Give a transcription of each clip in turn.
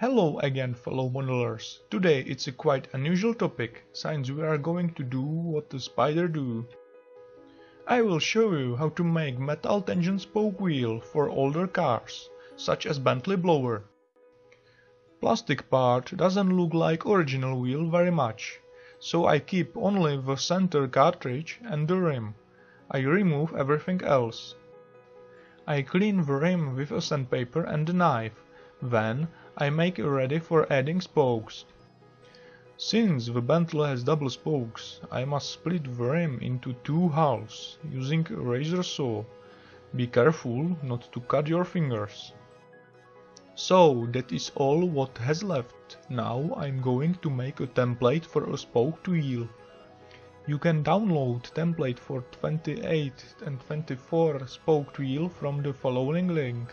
Hello again fellow modelers. Today it's a quite unusual topic, since we are going to do what the spider do. I will show you how to make metal tension spoke wheel for older cars, such as Bentley Blower. Plastic part doesn't look like original wheel very much, so I keep only the center cartridge and the rim. I remove everything else. I clean the rim with a sandpaper and a knife, then I make ready for adding spokes. Since the Bentley has double spokes, I must split the rim into two halves, using a razor saw. Be careful not to cut your fingers. So that is all what has left. Now I'm going to make a template for a spoke wheel. You can download template for 28 and 24 spoked wheel from the following link.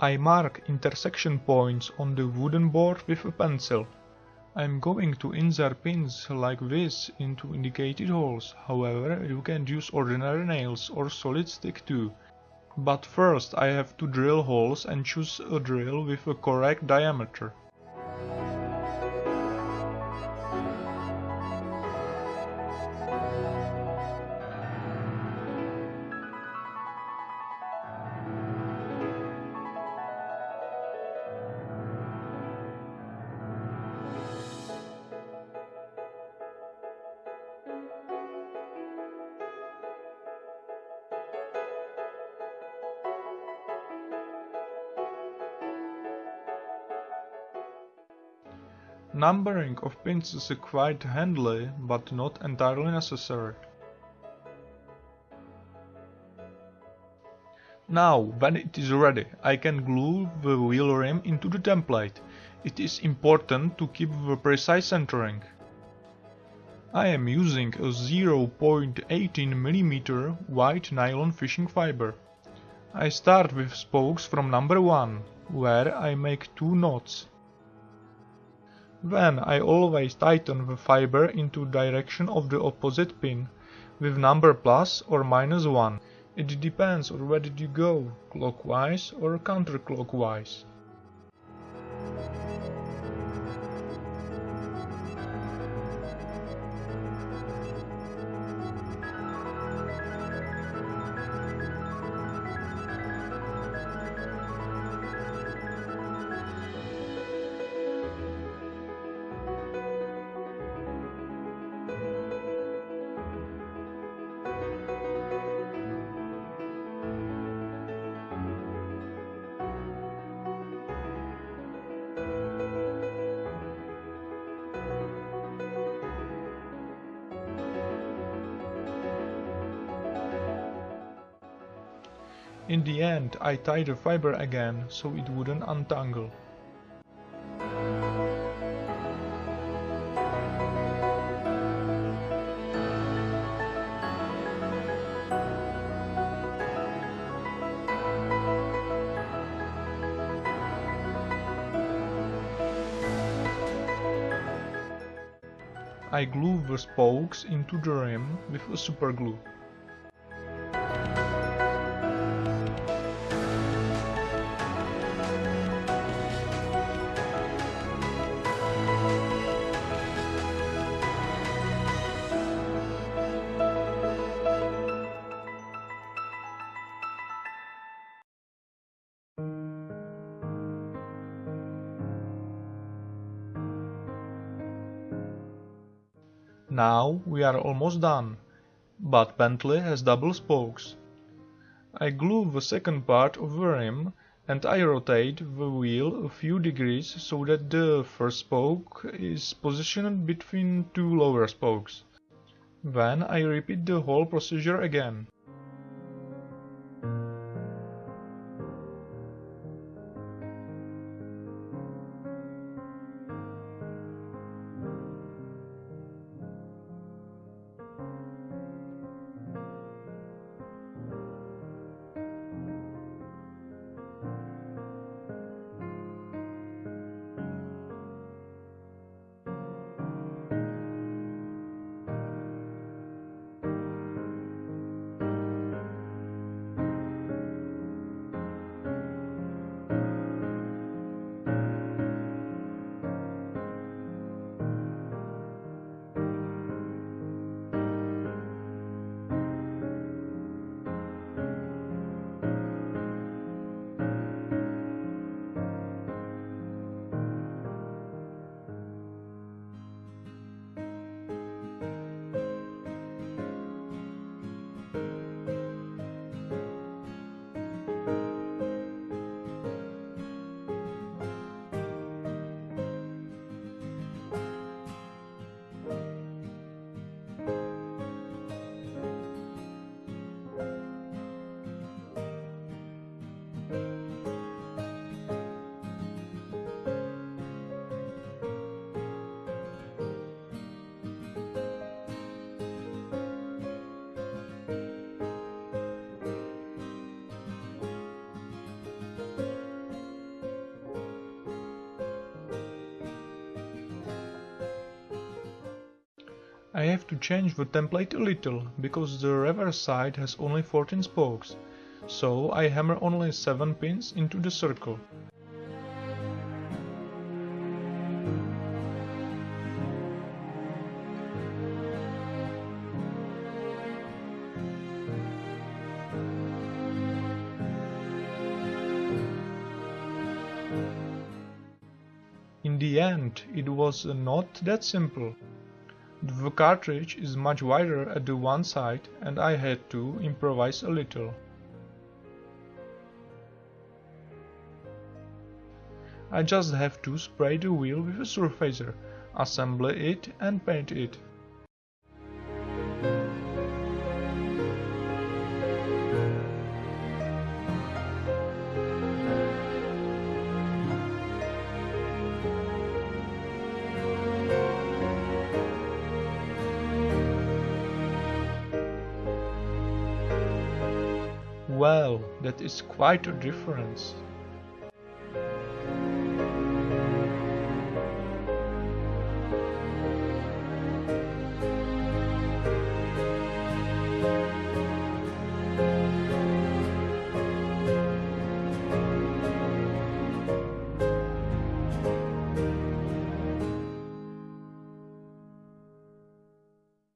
I mark intersection points on the wooden board with a pencil. I'm going to insert pins like this into indicated holes, however you can use ordinary nails or solid stick too. But first I have to drill holes and choose a drill with a correct diameter. Numbering of pins is quite handy, but not entirely necessary. Now, when it is ready, I can glue the wheel rim into the template. It is important to keep the precise centering. I am using a 0.18mm white nylon fishing fiber. I start with spokes from number 1, where I make two knots. Then I always tighten the fiber into direction of the opposite pin, with number plus or minus 1. It depends on whether you go clockwise or counterclockwise. In the end I tied the fiber again so it wouldn't untangle. I glue the spokes into the rim with a superglue. Now we are almost done, but Bentley has double spokes. I glue the second part of the rim and I rotate the wheel a few degrees so that the first spoke is positioned between two lower spokes. Then I repeat the whole procedure again. I have to change the template a little, because the reverse side has only 14 spokes, so I hammer only 7 pins into the circle. In the end, it was not that simple. The cartridge is much wider at the one side and I had to improvise a little. I just have to spray the wheel with a surfacer, assemble it and paint it. Well, that is quite a difference.